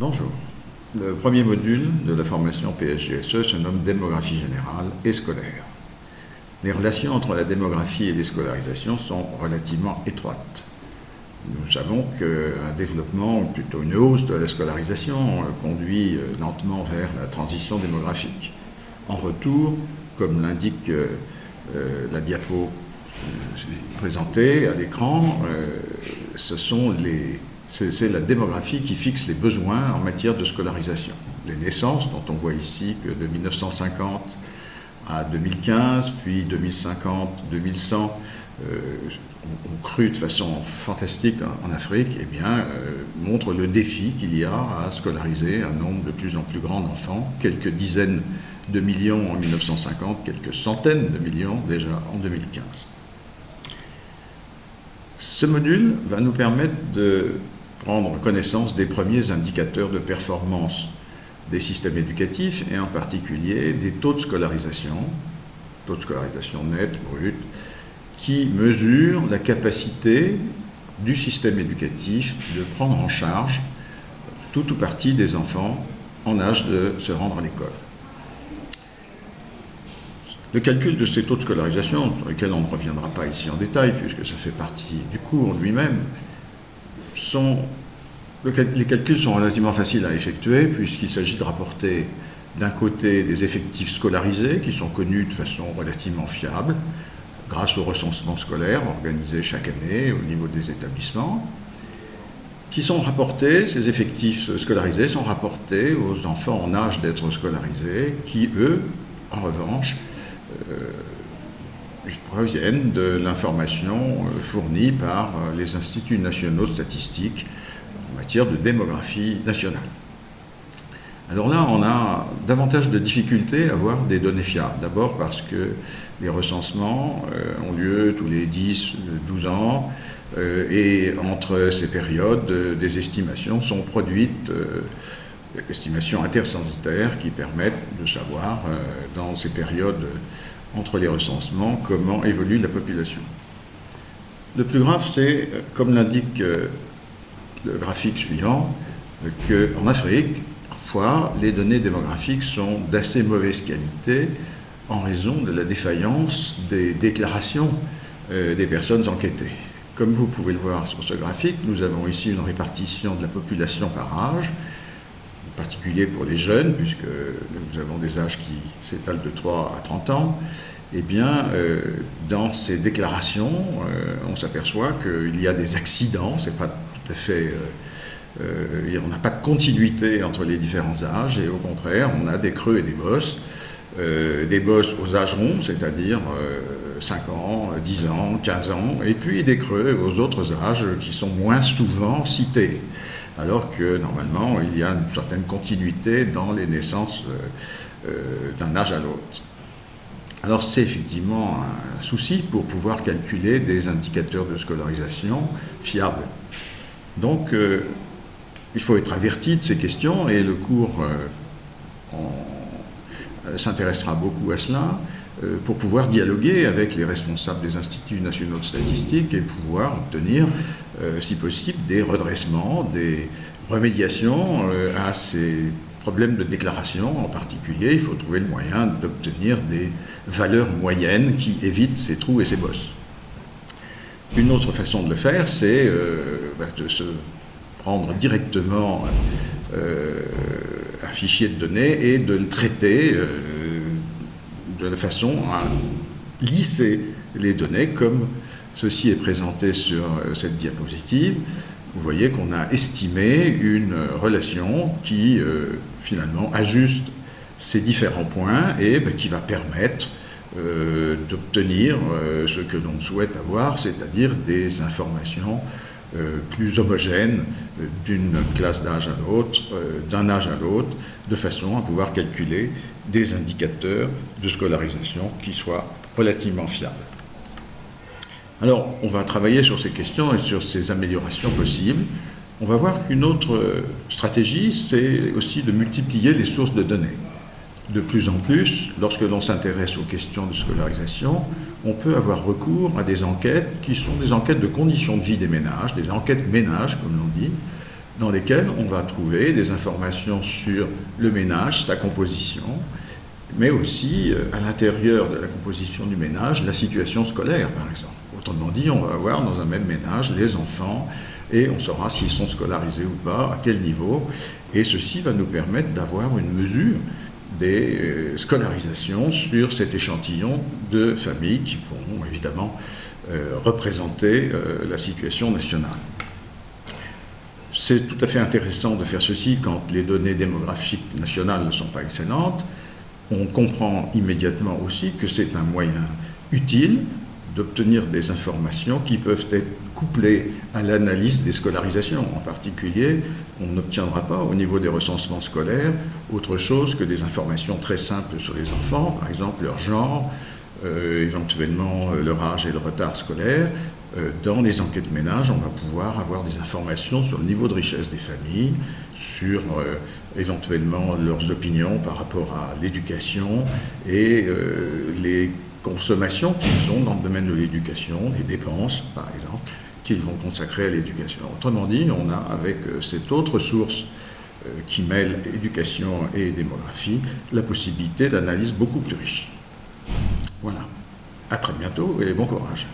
Bonjour. Le premier module de la formation PSGSE se nomme démographie générale et scolaire. Les relations entre la démographie et les scolarisations sont relativement étroites. Nous savons qu'un développement, plutôt une hausse de la scolarisation, conduit lentement vers la transition démographique. En retour, comme l'indique euh, la diapo euh, présentée à l'écran, euh, ce sont les c'est la démographie qui fixe les besoins en matière de scolarisation. Les naissances, dont on voit ici que de 1950 à 2015, puis 2050, 2100, euh, ont, cru de façon fantastique en, Afrique, eh bien, euh, montrent le défi qu'il y a à scolariser un nombre de plus en plus grand d'enfants, quelques dizaines de millions en 1950, quelques centaines de millions déjà en 2015. Ce module va nous permettre de prendre connaissance des premiers indicateurs de performance des systèmes éducatifs et en particulier des taux de scolarisation, taux de scolarisation net, brut, qui mesurent la capacité du système éducatif de prendre en charge tout ou partie des enfants en âge de se rendre à l'école. Le calcul de ces taux de scolarisation, sur lesquels on ne reviendra pas ici en détail, puisque ça fait partie du cours lui-même, les calculs sont relativement faciles à effectuer puisqu'il s'agit de rapporter d'un côté des effectifs scolarisés qui sont connus de façon relativement fiable grâce au recensement scolaire organisé chaque année au niveau des établissements, qui sont rapportés, ces effectifs scolarisés sont rapportés aux enfants en âge d'être scolarisés, qui eux, en revanche, euh, proviennent de l'information euh, fournie par euh, les instituts nationaux statistiques en matière de démographie nationale. Alors là, on a davantage de difficultés à avoir des données fiables. D'abord parce que les recensements euh, ont lieu tous les 10, 12 ans, et entre ces périodes, des estimations sont produites, estimations intercensitaires qui permettent de savoir dans ces périodes entre les recensements, comment évolue la population. Le plus grave, c'est, comme l'indique euh, le graphique suivant, qu'en Afrique, parfois, les données démographiques sont d'assez mauvaise qualité en raison de la défaillance des déclarations euh, des personnes enquêtées. Comme vous pouvez le voir sur ce graphique, nous avons ici une répartition de la population par âge, particulier pour les jeunes, puisque nous avons des âges qui s'étalent de 3 à 30 ans, eh bien, euh, dans ces déclarations, euh, on s'aperçoit qu'il y a des accidents, c'est pas tout à fait... Euh, on n'a pas de continuité entre les différents âges, et au contraire, on a des creux et des bosses, des bosses aux âges ronds, c'est-à-dire 5 ans, 10 ans, 15 ans, et puis des creux aux autres âges qui sont moins souvent cités alors que normalement il y a une certaine continuité dans les naissances euh, euh, d'un âge à l'autre. Alors c'est effectivement un souci pour pouvoir calculer des indicateurs de scolarisation fiables. Donc euh, il faut être averti de ces questions et le cours s'intéressera beaucoup à cela pour pouvoir dialoguer avec les responsables des instituts nationaux de statistique et pouvoir obtenir euh, si possible, des redressements, des remédiations euh, à ces problèmes de déclaration en particulier. Il faut trouver le moyen d'obtenir des valeurs moyennes qui évitent ces trous et ces bosses. Une autre façon de le faire, c'est euh, bah, de se prendre directement un fichier de données et de le traiter de façon à lisser les données comme Ceci est présenté sur euh, cette diapositive. Vous voyez qu'on a estimé une relation qui, euh, finalement, ajuste ces différents points et ben, qui va permettre euh, d'obtenir ce que l'on souhaite avoir, c'est-à-dire des informations plus homogènes d'une classe d'âge à l'autre, d'un âge à l'autre, de façon à pouvoir calculer des indicateurs de scolarisation qui soient relativement fiables. Alors, on va travailler sur ces questions et sur ces améliorations possibles. On va voir qu'une autre stratégie, c'est aussi de multiplier les sources de données. De plus en plus, lorsque l'on s'intéresse aux questions de scolarisation, on peut avoir recours à des enquêtes qui sont des enquêtes de conditions de vie des ménages, des enquêtes ménages, comme l'on dit, dans lesquels on va trouver des informations sur le ménage, sa composition, mais aussi euh, à l'intérieur de la composition du ménage, la situation scolaire, par exemple. Autrement dit, on va avoir dans un même ménage les enfants et on saura s'ils sont scolarisés ou pas, à quel niveau, et ceci va nous permettre d'avoir une mesure des euh, scolarisations sur cet échantillon de familles qui vont évidemment euh, représenter la situation nationale. C'est tout à fait intéressant de faire ceci quand les données démographiques nationales ne sont pas excellentes. On comprend immédiatement aussi que c'est un moyen utile d'obtenir des informations qui peuvent être couplées à l'analyse des scolarisations. En particulier, on n'obtiendra pas au niveau des recensements scolaires autre chose que des informations très simples sur les enfants, par exemple leur genre, éventuellement euh, leur âge et le retard scolaire, euh, dans les enquêtes ménages, on va pouvoir avoir des informations sur le niveau de richesse des familles, sur euh, éventuellement leurs opinions par rapport à l'éducation et euh, les consommations qu'ils ont dans le domaine de l'éducation, les dépenses par exemple, qu'ils vont consacrer à l'éducation. Autrement dit, on a avec cette autre source qui mêle éducation et démographie, la possibilité d'analyse beaucoup plus riche. Voilà. À très bientôt et bon courage.